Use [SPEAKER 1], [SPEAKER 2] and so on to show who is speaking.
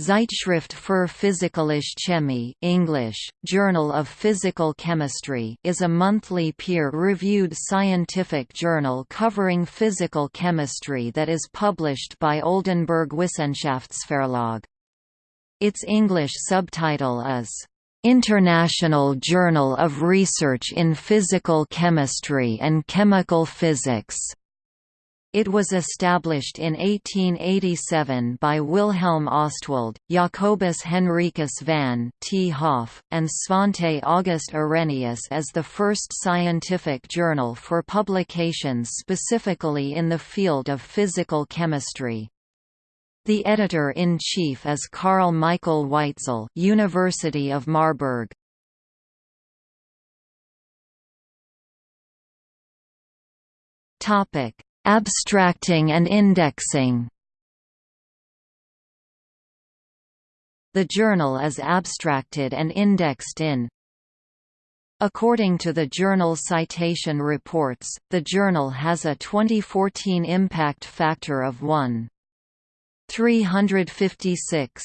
[SPEAKER 1] Zeitschrift für Physikalische Chemie English, Journal of Physical Chemistry is a monthly peer-reviewed scientific journal covering physical chemistry that is published by Oldenbourg Wissenschaftsverlag. Its English subtitle is, "'International Journal of Research in Physical Chemistry and Chemical Physics' It was established in 1887 by Wilhelm Ostwald, Jacobus Henricus van 't Hoff, and Svante August Arrhenius as the first scientific journal for publications specifically in the field of physical chemistry. The editor-in-chief is Karl Michael Weitzel University of Marburg. Topic Abstracting and indexing The journal is abstracted and indexed in According to the Journal Citation Reports, the journal has a 2014 impact factor of 1. 356.